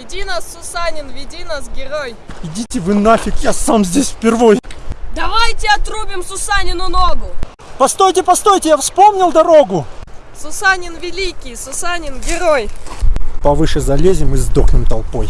Веди нас, Сусанин, веди нас, герой. Идите вы нафиг, я сам здесь впервой. Давайте отрубим Сусанину ногу. Постойте, постойте, я вспомнил дорогу. Сусанин великий, Сусанин герой. Повыше залезем и сдохнем толпой.